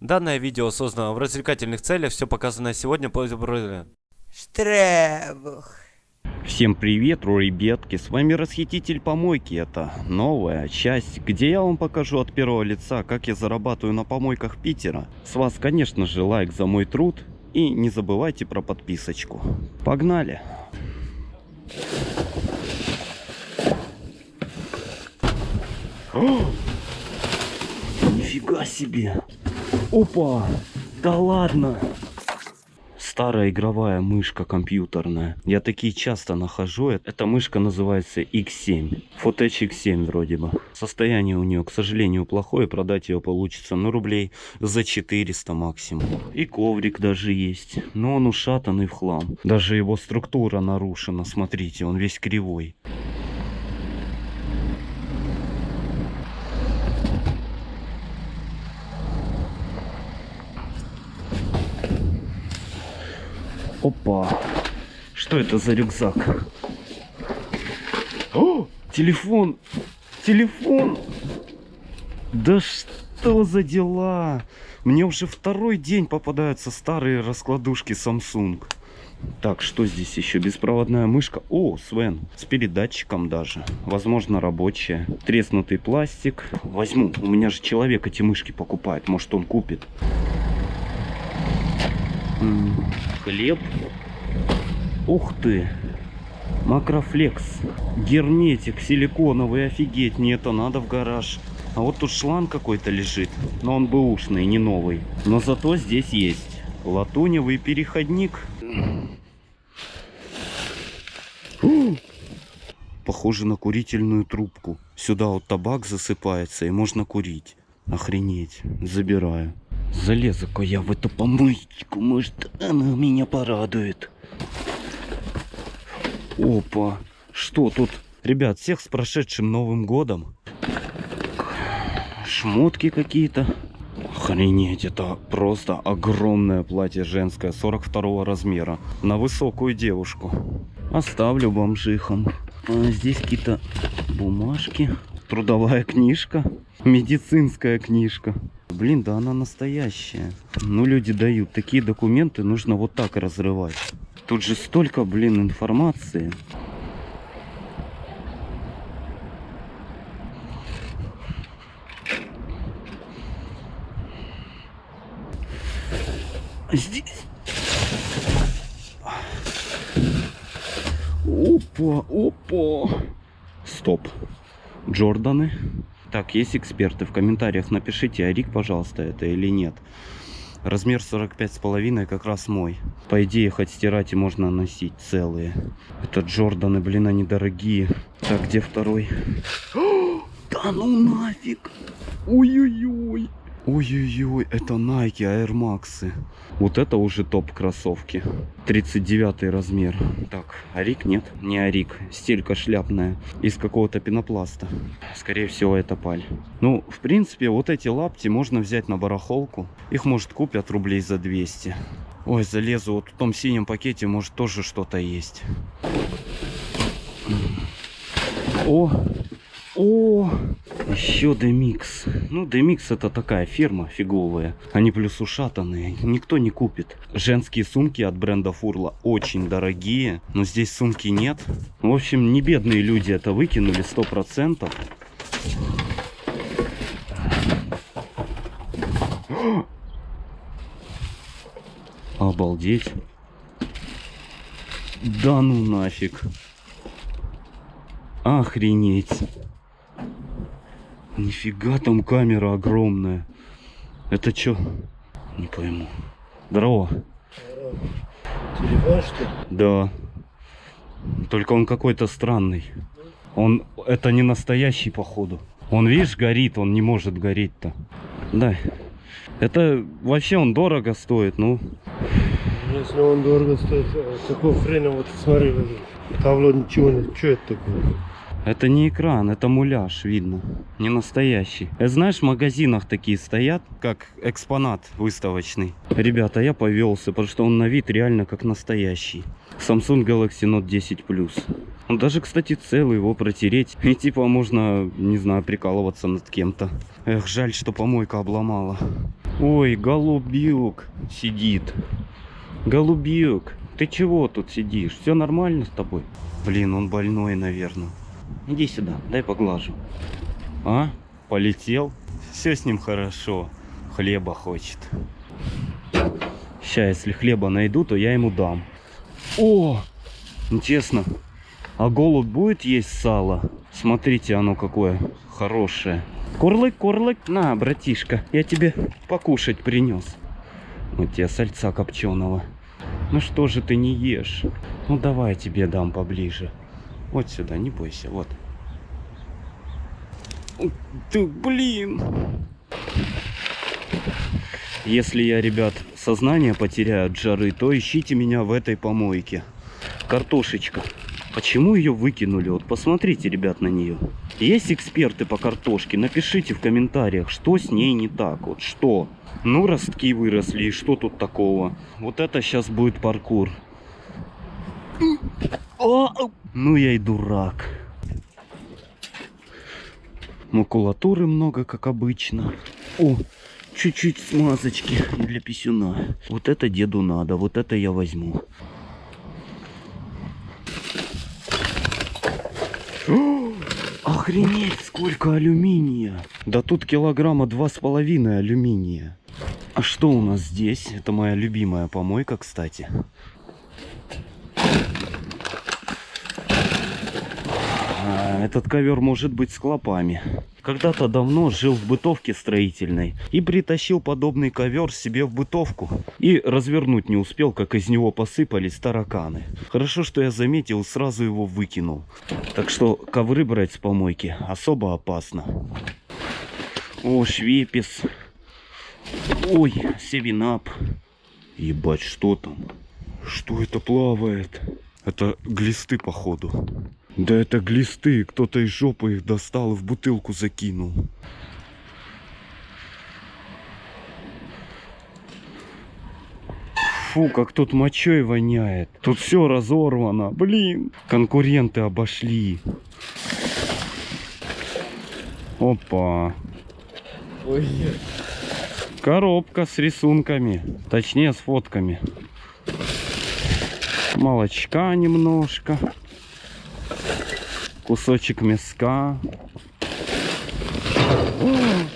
Данное видео создано в развлекательных целях, все показанное сегодня по Штребух. Всем привет, ребятки, с вами Расхититель Помойки, это новая часть, где я вам покажу от первого лица, как я зарабатываю на помойках Питера. С вас, конечно же, лайк за мой труд и не забывайте про подписочку. Погнали! О! Нифига себе! Опа! Да ладно! Старая игровая мышка компьютерная. Я такие часто нахожу. Эта мышка называется X7. Fotech X7 вроде бы. Состояние у нее, к сожалению, плохое. Продать ее получится, ну, рублей за 400 максимум. И коврик даже есть. Но он ушатанный в хлам. Даже его структура нарушена. Смотрите, он весь кривой. Опа. Что это за рюкзак? О, телефон. Телефон. Да что за дела? Мне уже второй день попадаются старые раскладушки Samsung. Так, что здесь еще? Беспроводная мышка. О, Свен, с передатчиком даже. Возможно, рабочая. Треснутый пластик. Возьму. У меня же человек эти мышки покупает. Может, он купит. Хлеб. Ух ты. Макрофлекс. Герметик силиконовый. Офигеть, мне это надо в гараж. А вот тут шланг какой-то лежит. Но он бэушный, не новый. Но зато здесь есть латуневый переходник. Похоже на курительную трубку. Сюда вот табак засыпается и можно курить. Охренеть. Забираю. Залезу-ка я в эту помойку. Может, она меня порадует. Опа. Что тут? Ребят, всех с прошедшим Новым Годом. Шмотки какие-то. Охренеть, это просто огромное платье женское 42 размера. На высокую девушку. Оставлю бомжихам. А здесь какие-то бумажки. Трудовая книжка. Медицинская книжка. Блин, да она настоящая. Ну, люди дают. Такие документы нужно вот так разрывать. Тут же столько, блин, информации. Здесь... Опа, опа. Стоп. Джорданы. Так, есть эксперты. В комментариях напишите, Арик, пожалуйста, это или нет. Размер 45 с половиной как раз мой. По идее, хоть стирать и можно носить целые. Это Джорданы, блин, они дорогие. Так, где второй? да ну нафиг! Ой-ой-ой! Ой-ой-ой, это Nike Air Max. Вот это уже топ кроссовки. 39 размер. Так, Арик нет, не Арик. Стелька шляпная. Из какого-то пенопласта. Скорее всего, это паль. Ну, в принципе, вот эти лапти можно взять на барахолку. Их, может, купят рублей за 200. Ой, залезу. Вот в том синем пакете, может, тоже что-то есть. О, о, еще Демикс. Ну, Демикс это такая фирма фиговая. Они плюс ушатанные. Никто не купит. Женские сумки от бренда Фурла очень дорогие. Но здесь сумки нет. В общем, не бедные люди это выкинули сто процентов. Обалдеть. Да ну нафиг. Охренеть. Нифига там камера огромная. Это что? Не пойму. Здорово. Телефон что ли? Да. Только он какой-то странный. Он это не настоящий походу. Он видишь горит, он не может гореть-то. Да. Это вообще он дорого стоит, ну. Если он дорого стоит, какого хрена вот смотри, табло ничего не. Что это такое? Это не экран, это муляж, видно. Не настоящий. Это, знаешь, в магазинах такие стоят, как экспонат выставочный. Ребята, я повелся, потому что он на вид реально как настоящий. Samsung Galaxy Note 10 Plus. Он даже, кстати, целый его протереть. И типа можно, не знаю, прикалываться над кем-то. Эх, жаль, что помойка обломала. Ой, голубик сидит. Голубик, ты чего тут сидишь? Все нормально с тобой? Блин, он больной, наверное. Иди сюда, дай поглажу. А? Полетел? Все с ним хорошо. Хлеба хочет. Сейчас, если хлеба найду, то я ему дам. О! Интересно, а голубь будет есть сало? Смотрите, оно какое хорошее. Курлык, курлык, на, братишка, я тебе покушать принес. Вот тебе сальца копченого. Ну что же ты не ешь? Ну давай я тебе дам поближе. Вот сюда, не бойся, вот. Ты, блин. Если я, ребят, сознание потеряю от жары, то ищите меня в этой помойке. Картошечка. Почему ее выкинули? Вот посмотрите, ребят, на нее. Есть эксперты по картошке? Напишите в комментариях, что с ней не так. Вот что? Ну, ростки выросли, и что тут такого? Вот это сейчас будет паркур. О, ну я и дурак. Макулатуры много, как обычно. О, чуть-чуть смазочки для писюна. Вот это деду надо, вот это я возьму. Охренеть, сколько алюминия. Да тут килограмма два с половиной алюминия. А что у нас здесь? Это моя любимая помойка, кстати. Этот ковер может быть с клопами. Когда-то давно жил в бытовке строительной и притащил подобный ковер себе в бытовку. И развернуть не успел, как из него посыпались тараканы. Хорошо, что я заметил, сразу его выкинул. Так что ковры брать с помойки особо опасно. О, швепис. Ой, севинап. Ебать, что там? Что это плавает? Это глисты, походу. Да это глисты. Кто-то из жопы их достал и в бутылку закинул. Фу, как тут мочой воняет. Тут все разорвано. Блин, конкуренты обошли. Опа. Коробка с рисунками. Точнее, с фотками. Молочка немножко. Кусочек мяска.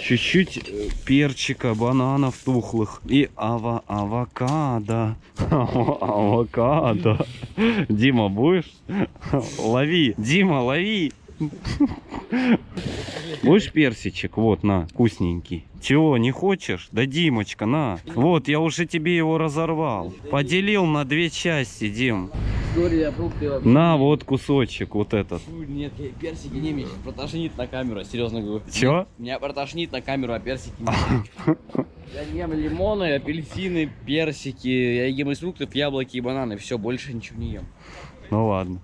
Чуть-чуть э, перчика, бананов тухлых. И ава авокадо. Авокадо. Дима, будешь? Лови. Дима, лови. Будешь персичек? Вот, на, вкусненький. Чего, не хочешь? Да, Димочка, на. Вот, я уже тебе его разорвал. Поделил на две части, Дим. История фрукты вообще. На, вот кусочек, вот этот. Фу, Нет, я персики не сейчас протошнит на камеру, серьезно говорю. Чё? Меня протошнит на камеру, а персики не Я ем лимоны, апельсины, персики, я ем из фруктов яблоки и бананы, все, больше ничего не ем. Ну ладно.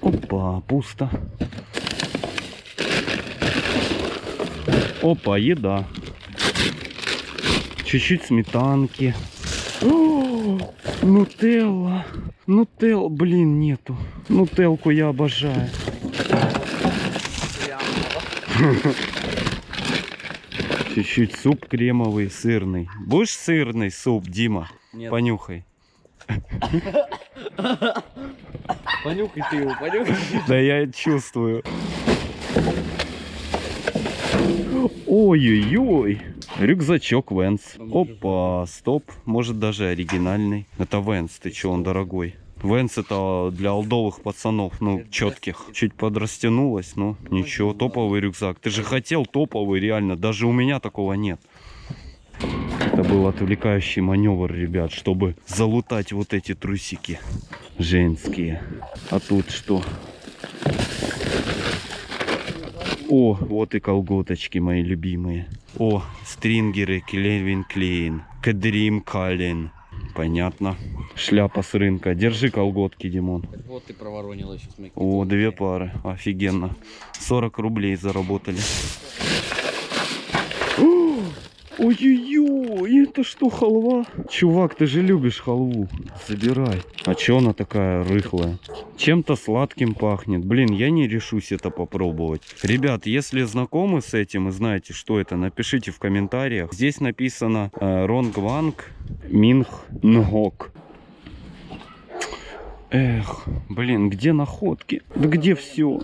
Опа, пусто. Опа, еда. Чуть-чуть сметанки. О, Нутелла. Нутелла, блин, нету. Нутелку я обожаю. Чуть-чуть суп кремовый, сырный. Будешь сырный суп, Дима? Нет. Понюхай. Понюхай ты его, понюхай. Да я чувствую. Ой-ой-ой. Рюкзачок Венс. Опа, стоп. Может даже оригинальный. Это Венс, ты че, он дорогой. Венс это для олдовых пацанов, ну, четких. Чуть подрастянулось, но ничего, топовый рюкзак. Ты же хотел топовый, реально. Даже у меня такого нет. Это был отвлекающий маневр, ребят, чтобы залутать вот эти трусики женские. А тут что? О, вот и колготочки мои любимые. О, стрингеры Кельвин Клейн. Кадрим Калин. Понятно. Шляпа с рынка. Держи колготки, Димон. Вот ты проворонил еще с О, две пары. Офигенно. 40 рублей заработали. Ой-ой-ой, это что, халва? Чувак, ты же любишь халву. Забирай. А чё она такая рыхлая? Чем-то сладким пахнет. Блин, я не решусь это попробовать. Ребят, если знакомы с этим и знаете, что это, напишите в комментариях. Здесь написано э, Ронгванг Минх Нгок. Эх, блин, где находки? Да где все?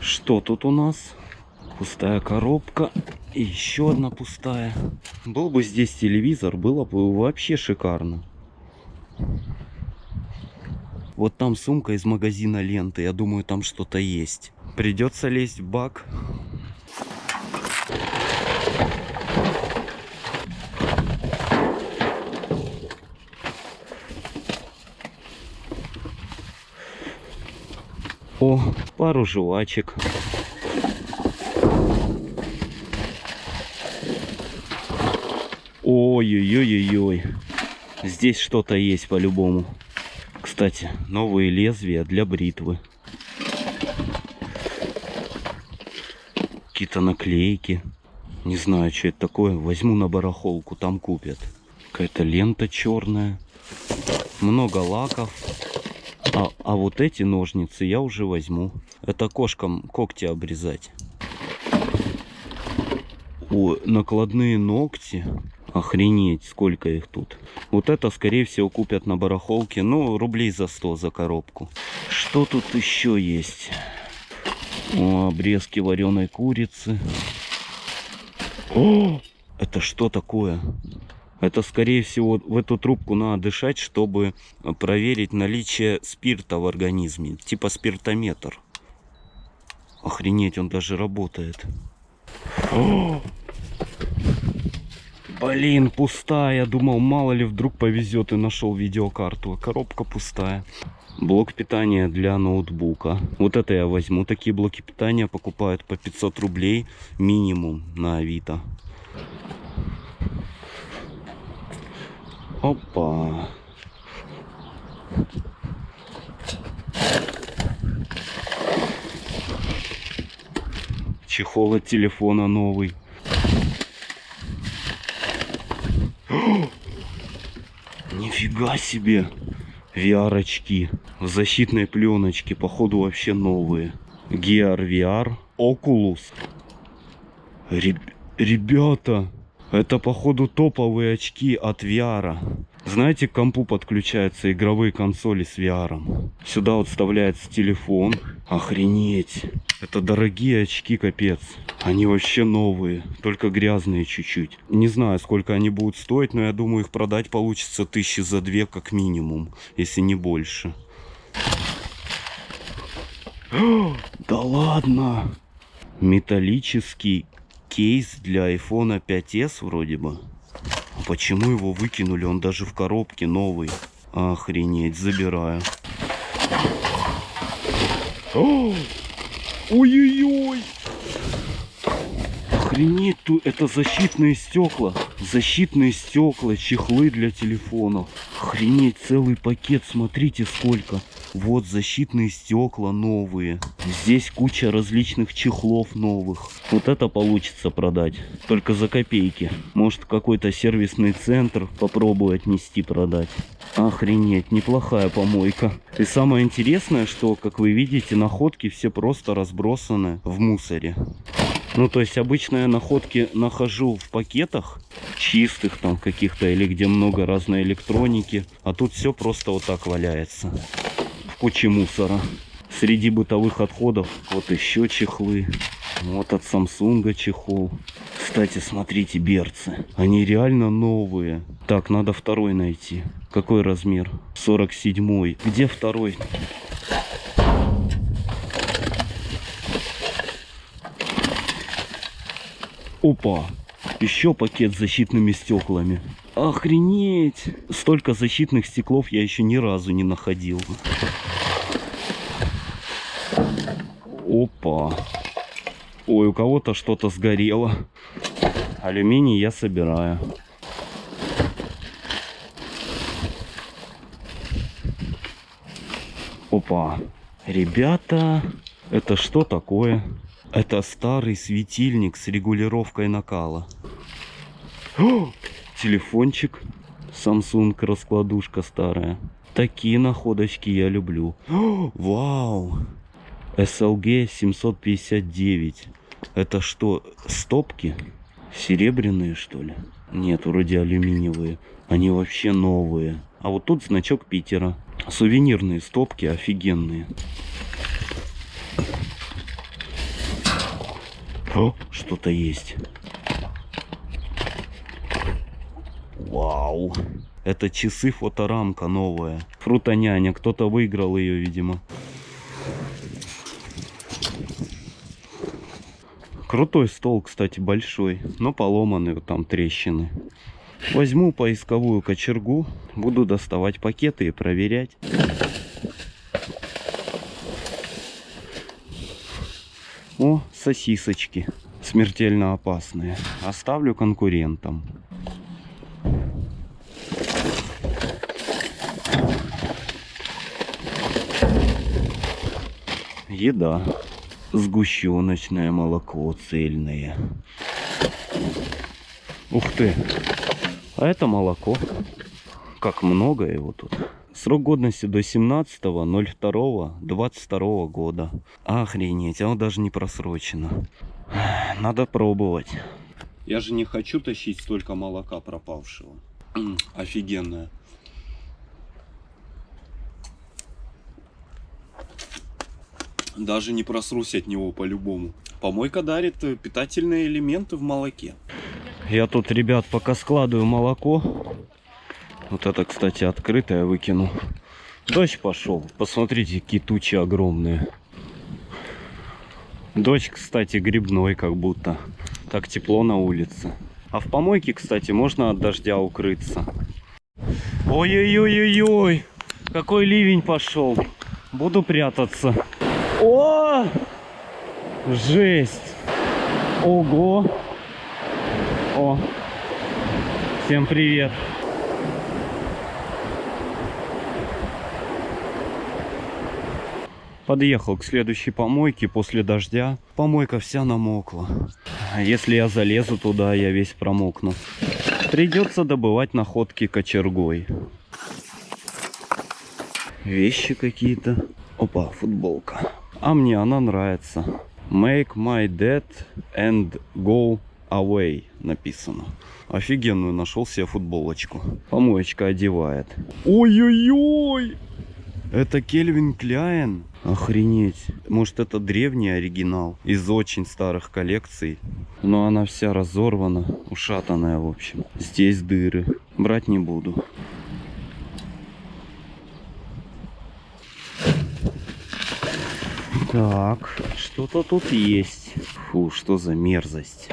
Что тут у нас? Пустая коробка. И еще одна пустая. Был бы здесь телевизор, было бы вообще шикарно. Вот там сумка из магазина ленты. Я думаю, там что-то есть. Придется лезть в бак. О, пару жвачек. Ой-ой-ой-ой-ой. Здесь что-то есть по-любому. Кстати, новые лезвия для бритвы. Какие-то наклейки. Не знаю, что это такое. Возьму на барахолку, там купят. Какая-то лента черная. Много лаков. А, а вот эти ножницы я уже возьму. Это кошкам когти обрезать. О, накладные ногти. Охренеть, сколько их тут. Вот это, скорее всего, купят на барахолке. Ну, рублей за 100 за коробку. Что тут еще есть? О, обрезки вареной курицы. О, это что такое? Это, скорее всего, в эту трубку надо дышать, чтобы проверить наличие спирта в организме. Типа спиртометр. Охренеть, он даже работает. О! Блин, пустая. Думал, мало ли вдруг повезет и нашел видеокарту. А коробка пустая. Блок питания для ноутбука. Вот это я возьму. Такие блоки питания покупают по 500 рублей минимум на Авито. Опа. Чехол от телефона новый. Нифига себе. VR-очки. В защитной пленочке. Походу вообще новые. Gear VR. Oculus. Реб- Ребята. Это походу топовые очки от VR. Знаете, к компу подключаются игровые консоли с VR. Сюда вот вставляется телефон. Охренеть. Это дорогие очки, капец. Они вообще новые, только грязные чуть-чуть. Не знаю, сколько они будут стоить, но я думаю, их продать получится тысячи за две как минимум, если не больше. Да ладно! Металлический кейс для iPhone 5s вроде бы. Почему его выкинули? Он даже в коробке новый. Охренеть, забираю. Ой-ой-ой! Охренеть, тут это защитные стекла. Защитные стекла, чехлы для телефонов. Охренеть, целый пакет, смотрите сколько. Вот защитные стекла новые. Здесь куча различных чехлов новых. Вот это получится продать. Только за копейки. Может какой-то сервисный центр попробую отнести продать. Охренеть, неплохая помойка. И самое интересное, что, как вы видите, находки все просто разбросаны в мусоре. Ну, то есть обычно я находки нахожу в пакетах, чистых там каких-то, или где много разной электроники. А тут все просто вот так валяется. В куче мусора. Среди бытовых отходов вот еще чехлы. Вот от Самсунга чехол. Кстати, смотрите, берцы. Они реально новые. Так, надо второй найти. Какой размер? 47. Где второй? Опа! Еще пакет с защитными стеклами. Охренеть! Столько защитных стеклов я еще ни разу не находил. Опа! Ой, у кого-то что-то сгорело. Алюминий я собираю. Опа. Ребята, это что такое? Это старый светильник с регулировкой накала. О, телефончик. Samsung раскладушка старая. Такие находочки я люблю. О, вау. SLG 759. Это что, стопки? Серебряные, что ли? Нет, вроде алюминиевые. Они вообще новые. А вот тут значок Питера. Сувенирные стопки офигенные. О, что-то есть. Вау. Это часы фоторамка новая. Фрутоняня. Кто-то выиграл ее, видимо. Крутой стол, кстати, большой, но поломанный, вот там трещины. Возьму поисковую кочергу, буду доставать пакеты и проверять. О, сосисочки. Смертельно опасные. Оставлю конкурентам. Еда. Сгущеночное молоко цельное. Ух ты. А это молоко. Как много его тут. Срок годности до 17.02.22 года. Охренеть, оно даже не просрочено. Надо пробовать. Я же не хочу тащить столько молока пропавшего. Офигенное. Даже не просрусь от него по-любому. Помойка дарит э, питательные элементы в молоке. Я тут, ребят, пока складываю молоко. Вот это, кстати, открытое выкину. Дождь пошел. Посмотрите, какие тучи огромные. Дождь, кстати, грибной как будто. Так тепло на улице. А в помойке, кстати, можно от дождя укрыться. Ой-ой-ой-ой-ой. Какой ливень пошел. Буду прятаться. О! Жесть. Ого. О. Всем привет. Подъехал к следующей помойке после дождя. Помойка вся намокла. Если я залезу туда, я весь промокну. Придется добывать находки кочергой. Вещи какие-то. Опа, футболка. А мне она нравится. Make my dead and go away написано. Офигенную нашел себе футболочку. Помоечка одевает. Ой-ой-ой! Это Кельвин Кляйн. Охренеть. Может это древний оригинал из очень старых коллекций. Но она вся разорвана, ушатанная в общем. Здесь дыры. Брать не буду. Так, что-то тут есть. Фу, что за мерзость.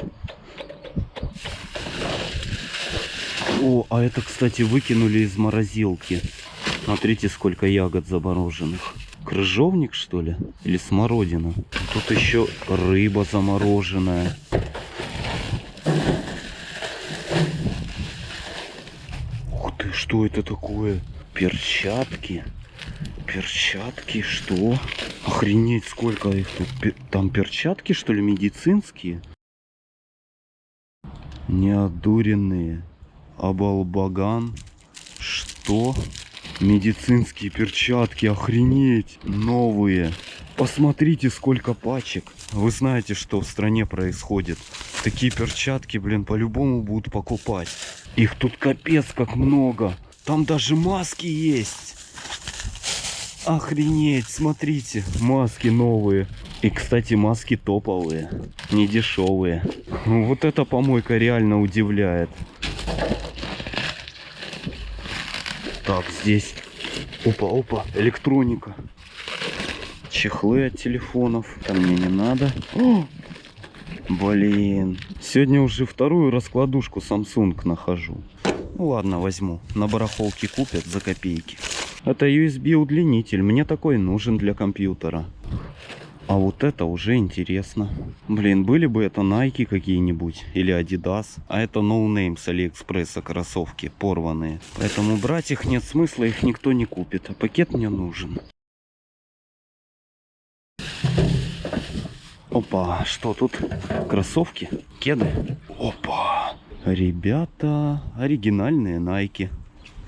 О, а это, кстати, выкинули из морозилки. Смотрите, сколько ягод замороженных. Крыжовник, что ли? Или смородина? Тут еще рыба замороженная. Ух ты, что это такое? Перчатки. Перчатки, что? Охренеть, сколько их тут. Там перчатки, что ли, медицинские? Неодуренные. Абалбаган. Что? Медицинские перчатки, охренеть. Новые. Посмотрите, сколько пачек. Вы знаете, что в стране происходит. Такие перчатки, блин, по-любому будут покупать. Их тут капец как много. Там даже маски есть. Охренеть, смотрите, маски новые. И, кстати, маски топовые, не дешевые. Вот эта помойка реально удивляет. Так, здесь. Опа, опа, электроника. Чехлы от телефонов. Это мне не надо. О! Блин. Сегодня уже вторую раскладушку Samsung нахожу. Ну ладно, возьму. На барахолке купят за копейки. Это USB удлинитель, мне такой нужен для компьютера. А вот это уже интересно. Блин, были бы это Nike какие-нибудь или Adidas. А это no name no с Алиэкспресса кроссовки, порванные. Поэтому брать их нет смысла, их никто не купит. А пакет мне нужен. Опа, что тут? Кроссовки? Кеды? Опа! Ребята, оригинальные Nike.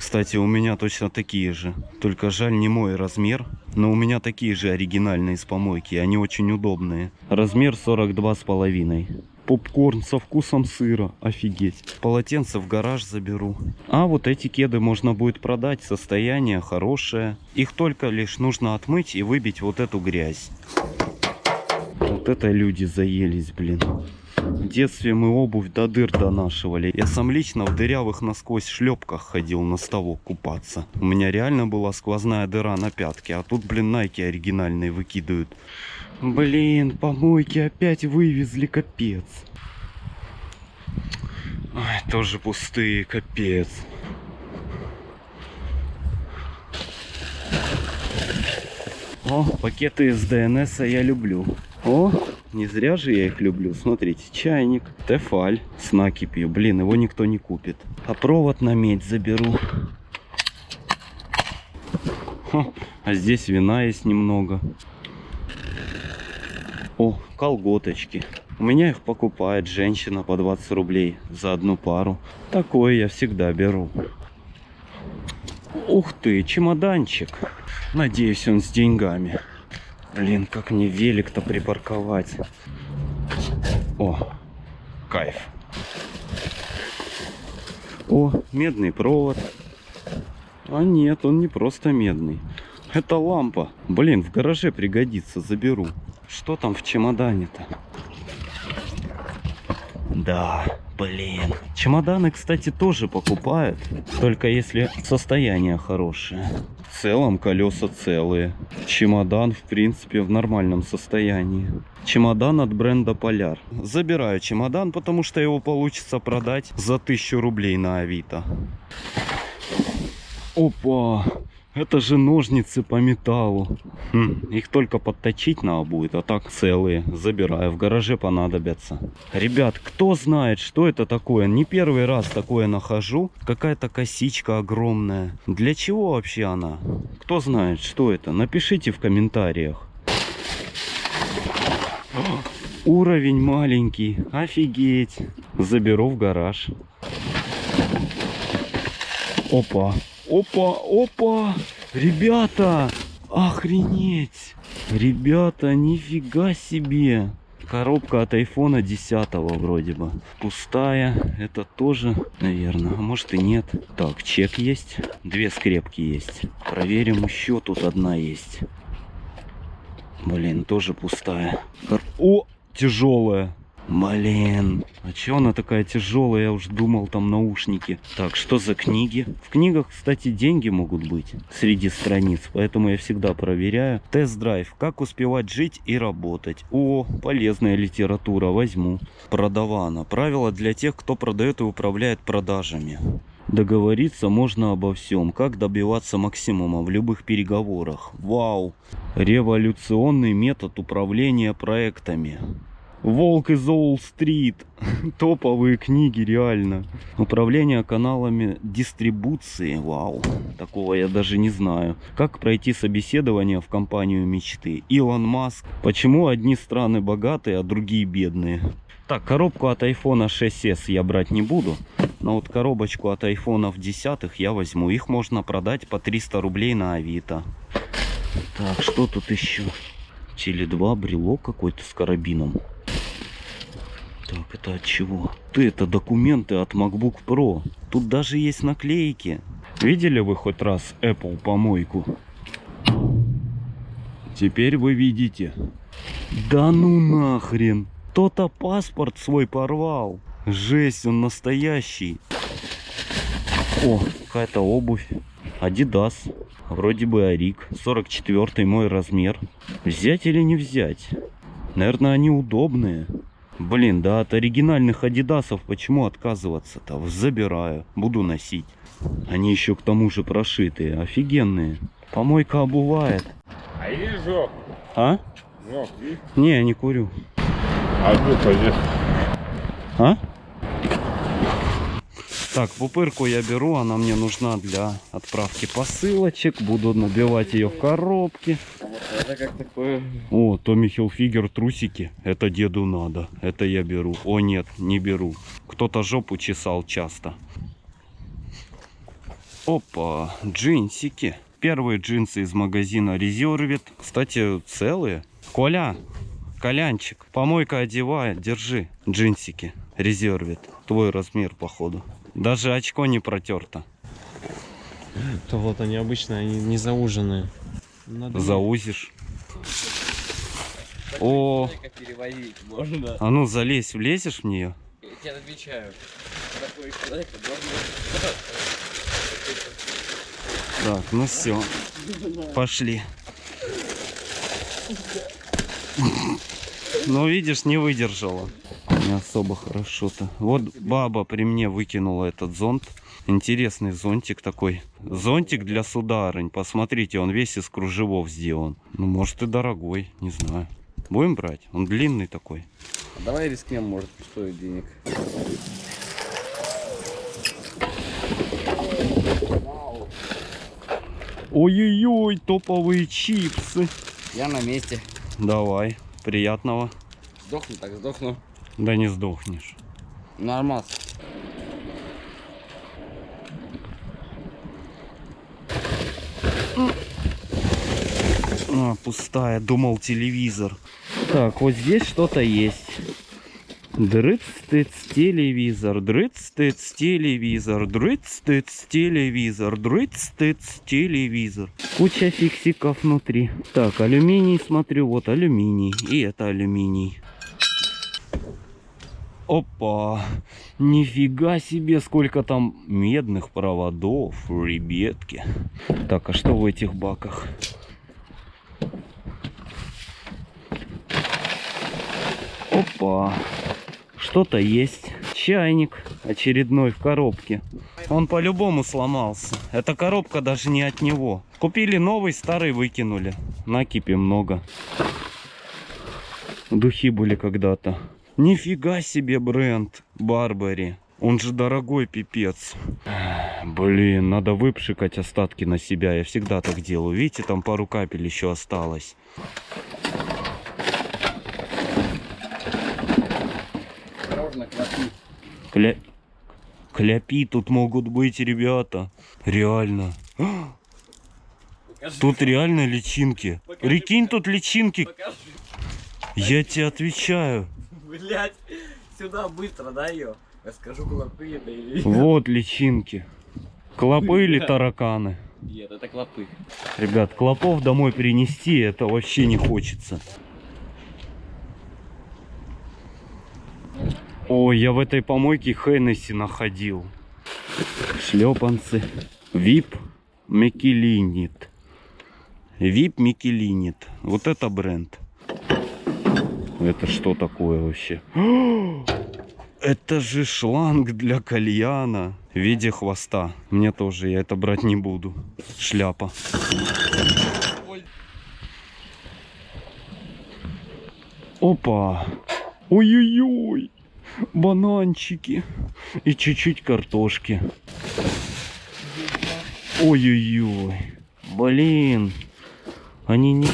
Кстати, у меня точно такие же. Только жаль не мой размер. Но у меня такие же оригинальные с помойки. Они очень удобные. Размер 42 с половиной. Попкорн со вкусом сыра. Офигеть. Полотенце в гараж заберу. А вот эти кеды можно будет продать. Состояние хорошее. Их только лишь нужно отмыть и выбить вот эту грязь. Вот это люди заелись, блин. В детстве мы обувь до дыр донашивали. Я сам лично в дырявых насквозь шлепках ходил на ставок купаться. У меня реально была сквозная дыра на пятке, а тут, блин, найки оригинальные выкидывают. Блин, помойки опять вывезли, капец. Ой, тоже пустые, капец. О, пакеты из ДНС я люблю. О, не зря же я их люблю. Смотрите, чайник, тефаль с накипью. Блин, его никто не купит. А провод на медь заберу. Хо, а здесь вина есть немного. О, колготочки. У меня их покупает женщина по 20 рублей за одну пару. Такое я всегда беру. Ух ты, чемоданчик. Надеюсь, он с деньгами. Блин, как мне велик-то припарковать. О, кайф. О, медный провод. А нет, он не просто медный. Это лампа. Блин, в гараже пригодится, заберу. Что там в чемодане-то? Да, блин. Чемоданы, кстати, тоже покупают. Только если состояние хорошее. В целом колеса целые. Чемодан, в принципе, в нормальном состоянии. Чемодан от бренда Поляр. Забираю чемодан, потому что его получится продать за 1000 рублей на Авито. Опа! Это же ножницы по металлу. Хм, их только подточить надо будет, а так целые. Забираю, в гараже понадобятся. Ребят, кто знает, что это такое? Не первый раз такое нахожу. Какая-то косичка огромная. Для чего вообще она? Кто знает, что это? Напишите в комментариях. Уровень маленький. Офигеть. Заберу в гараж. Опа. Опа, опа. Ребята, охренеть. Ребята, нифига себе. Коробка от айфона 10 вроде бы. Пустая. Это тоже, наверное. А может и нет. Так, чек есть. Две скрепки есть. Проверим еще. Тут одна есть. Блин, тоже пустая. О, тяжелая. Блин, а чё она такая тяжелая? Я уж думал, там наушники. Так, что за книги? В книгах, кстати, деньги могут быть среди страниц, поэтому я всегда проверяю. Тест-драйв. Как успевать жить и работать. О, полезная литература, возьму. Продавана. Правила для тех, кто продает и управляет продажами. Договориться можно обо всем. Как добиваться максимума в любых переговорах. Вау. Революционный метод управления проектами. Волк из Уолл-стрит. Топовые книги, реально. Управление каналами дистрибуции. Вау. Такого я даже не знаю. Как пройти собеседование в компанию мечты. Илон Маск. Почему одни страны богатые, а другие бедные? Так, коробку от iPhone 6s я брать не буду. Но вот коробочку от айфонов 10 я возьму. Их можно продать по 300 рублей на Авито. Так, что тут еще? Теле 2, брелок какой-то с карабином. Так, это от чего? Ты, это документы от MacBook Pro. Тут даже есть наклейки. Видели вы хоть раз Apple помойку? Теперь вы видите. Да ну нахрен. Кто-то паспорт свой порвал. Жесть, он настоящий. О, какая-то обувь. Адидас. Вроде бы Арик. 44 мой размер. Взять или не взять? Наверное, они удобные. Блин, да от оригинальных адидасов почему отказываться-то? Забираю, буду носить. Они еще к тому же прошитые, офигенные. Помойка обувает. А есть жёг? А? Есть? Не, я не курю. А здесь. А? Так, пупырку я беру, она мне нужна для отправки посылочек. Буду набивать ее в коробки. Это как такое... О, Томми Хилфигер трусики. Это деду надо. Это я беру. О нет, не беру. Кто-то жопу чесал часто. Опа, джинсики. Первые джинсы из магазина Резервит. Кстати, целые. Коля, Колянчик, помойка одевает, держи. Джинсики, Резервит. Твой размер, походу. Даже очко не протерто. То вот они обычно, они не зауженные. Надо Заузишь. О, можно. а ну залезь, влезешь в нее? Я тебе отвечаю. Такой человек можно... Так, ну все. Пошли. Ну, видишь, не выдержала. Не особо хорошо-то. Вот баба при мне выкинула этот зонт. Интересный зонтик такой. Зонтик для сударынь. Посмотрите, он весь из кружевов сделан. Ну, может и дорогой, не знаю. Будем брать? Он длинный такой. Давай рискнем, может, стоит денег. Ой-ой-ой, топовые чипсы. Я на месте. Давай, приятного. Сдохну так, сдохну. Да не сдохнешь. Нормас. А, пустая, думал телевизор. Так, вот здесь что-то есть. Дрыц-тыц телевизор, дрыц-тыц телевизор, дрыц-тыц телевизор, дрыц-тыц телевизор. Куча фиксиков внутри. Так, алюминий смотрю, вот алюминий. И это алюминий. Опа! Нифига себе, сколько там медных проводов, ребятки. Так, а что в этих баках? Опа. Что-то есть. Чайник очередной в коробке. Он по-любому сломался. Эта коробка даже не от него. Купили новый, старый выкинули. Накипи много. Духи были когда-то. Нифига себе бренд Барбари. Он же дорогой пипец. Блин, надо выпшикать остатки на себя. Я всегда так делаю. Видите, там пару капель еще осталось. Осторожно, клопи. Кля... Кляпи тут могут быть, ребята. Реально. Тут реально личинки. Прикинь, тут личинки. Покажи. Я тебе отвечаю. Блять, сюда быстро, дай ее. Я скажу, клопы это или. Вот личинки. Клопы или тараканы? Нет, это клопы. Ребят, клопов домой принести, это вообще не хочется. Ой, я в этой помойке Хеннесси находил. Шлепанцы. Вип Микелинит. Вип Микелинит. Вот это бренд. Это что такое вообще? Это же шланг для кальяна в виде хвоста. Мне тоже, я это брать не буду. Шляпа. Опа! Ой-ой-ой! Бананчики. И чуть-чуть картошки. Ой-ой-ой. Блин. Они не...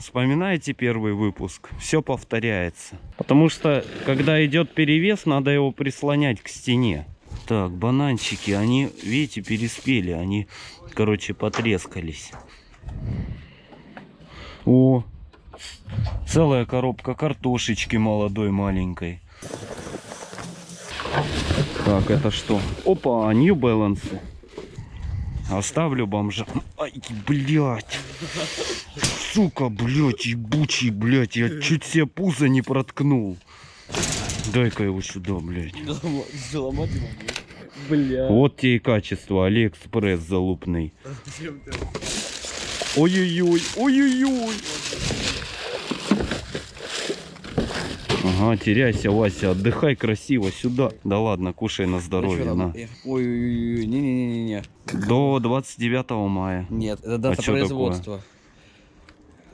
Вспоминаете первый выпуск? Все повторяется. Потому что, когда идет перевес, надо его прислонять к стене. Так, бананчики, они, видите, переспели. Они, короче, потрескались. О, целая коробка картошечки молодой маленькой. Так, это что? Опа, New Balance. Оставлю бомжа. Ай, блядь. Сука, блядь, ебучий, блядь. Я чуть себе пузо не проткнул. Дай-ка его сюда, блядь. Заломать его, Бля. Вот тебе и качество. Алиэкспресс залупный. Ой-ой-ой, ой-ой-ой. Ага, теряйся, Вася, отдыхай красиво сюда. Да ладно, кушай на здоровье, на. Ой-ой-ой, не-не-не-не. До 29 мая. Нет, это дата А производства.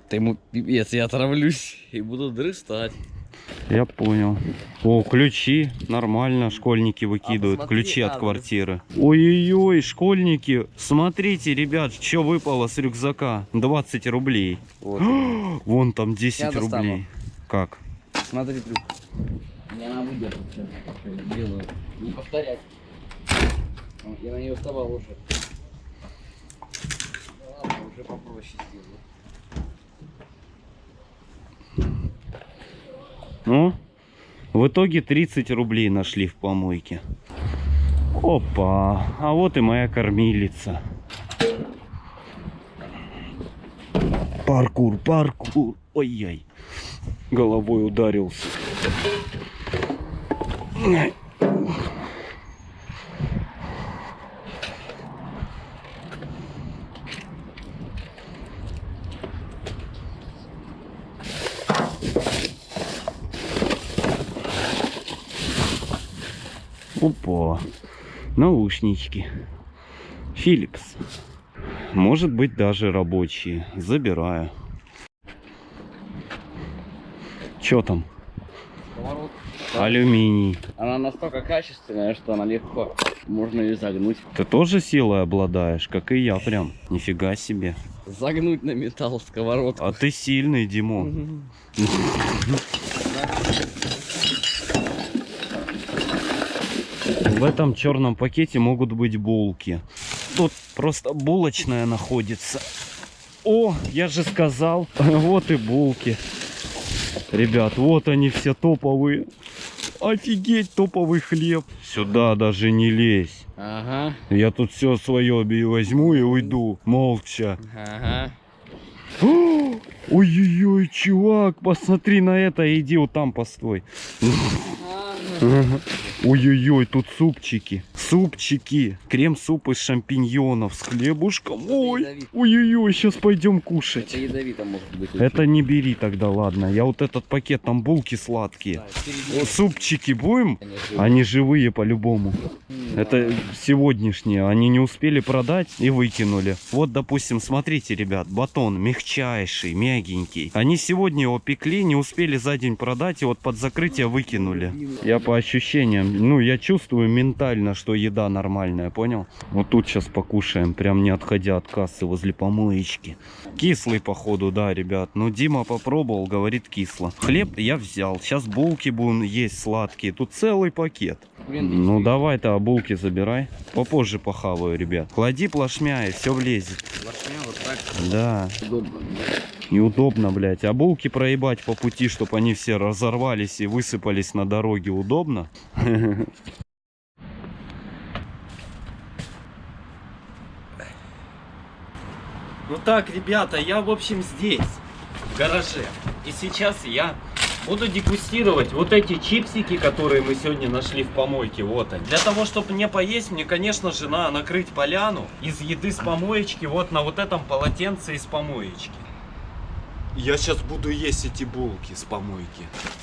Ты ему пипец, я отравлюсь и буду дрыстать. Я понял. О, ключи. Нормально, школьники выкидывают. посмотри ключи от адрес. квартиры. Ой-ой-ой, школьники. Смотрите, ребят, что выпало с рюкзака. 20 рублей. Вот. Вон там 10 Я достану. рублей. Как? Смотри, трюк. Я на выдержку сейчас делаю. Не повторять. Вот, Я на нее вставал уже. Ну Ладно, уже попроще сделаю. Ну, в итоге 30 рублей нашли в помойке. Опа, а вот и моя кормилица. Паркур, паркур. Ой-яй. Головой ударился. Опа. Наушнички. Philips. Может быть даже рабочие. Забираю. Чё там? Поворот. Алюминий. Она настолько качественная, что она легко. Можно ее загнуть. Ты тоже силой обладаешь, как и я прям. Нифига себе. Загнуть на металл сковородку. А ты сильный, Димон. В этом черном пакете могут быть булки. Тут просто булочная находится. О, я же сказал. Вот и булки. Ребят, вот они все топовые. Офигеть, топовый хлеб. Сюда даже не лезь. Ага, Я тут все свое возьму и уйду. Молча. ага. Ой-ой-ой, чувак, посмотри на это. Иди вот там постой. Ой-ой-ой, тут супчики. Супчики. Крем-суп из шампиньонов с хлебушком. Ой, ой-ой-ой, сейчас пойдем кушать. Это ядовито может быть. Это не бери тогда, ладно. Я вот этот пакет, там булки сладкие. Да, Супчики будем? Они живые по-любому. Это сегодняшние. Они не успели продать и выкинули. Вот, допустим, смотрите, ребят, батон мягчайший, мягенький. Они сегодня его пекли, не успели за день продать, и вот под закрытие выкинули. Я по ощущениям, ну, я чувствую ментально, что еда нормальная, понял? Вот тут сейчас покушаем, прям не отходя от кассы возле помоечки. Кислый, походу, да, ребят. Но Дима попробовал, говорит кисло. Хлеб я взял. Сейчас булки будем есть сладкие. Тут целый пакет. Ну давай-то а булки забирай. Попозже похаваю, ребят. Клади плашмя и все влезет. Плашмя вот так Да, удобно. неудобно, блядь. А булки проебать по пути, чтобы они все разорвались и высыпались на дороге, удобно? Ну так, ребята, я, в общем, здесь, в гараже. И сейчас я буду дегустировать вот эти чипсики, которые мы сегодня нашли в помойке. Вот они. Для того, чтобы мне поесть, мне, конечно же, надо накрыть поляну из еды с помоечки вот на вот этом полотенце из помоечки. Я сейчас буду есть эти булки с помойки.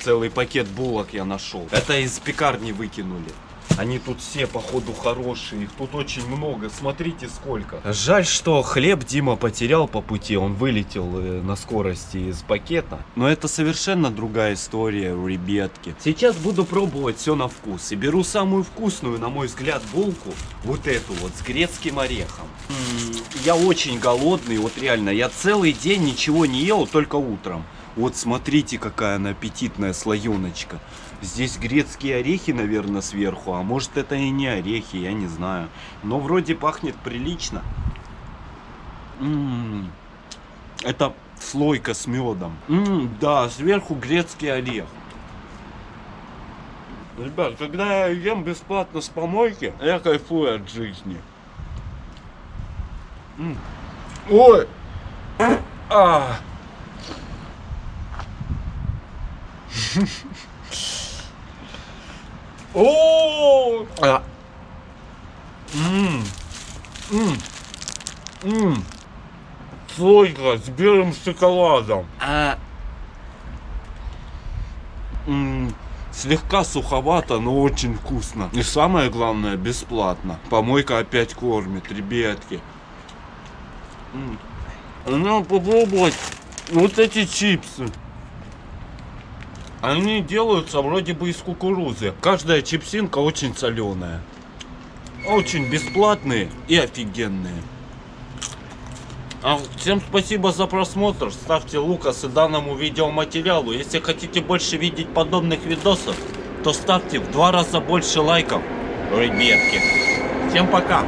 Целый пакет булок я нашел. Это из пекарни выкинули. Они тут все, походу, хорошие. Их тут очень много. Смотрите, сколько. Жаль, что хлеб Дима потерял по пути. Он вылетел э, на скорости из пакета. Но это совершенно другая история, ребятки. Сейчас буду пробовать все на вкус. И беру самую вкусную, на мой взгляд, булку. Вот эту вот, с грецким орехом. М, Я очень голодный, вот реально. Я целый день ничего не ел, только утром. Вот смотрите, какая она аппетитная слоеночка. Здесь грецкие орехи, наверное, сверху. А может это и не орехи, я не знаю. Но вроде пахнет прилично. М, Это слойка с медом. М, Да, сверху грецкий орех. Ребят, когда я ем бесплатно с помойки, я кайфую от жизни. М. Ой! А! О! А. М. М. М. Слойка с белым шоколадом. А, М, Слегка суховато, но очень вкусно. И самое главное, бесплатно. Помойка опять кормит, ребятки. М. Надо попробовать вот эти чипсы. Они делаются вроде бы из кукурузы. Каждая чипсинка очень соленая. Очень бесплатные и офигенные. А всем спасибо за просмотр. Ставьте лукасы данному видеоматериалу. Если хотите больше видеть подобных видосов, то ставьте в два раза больше лайков, ребятки. Всем пока!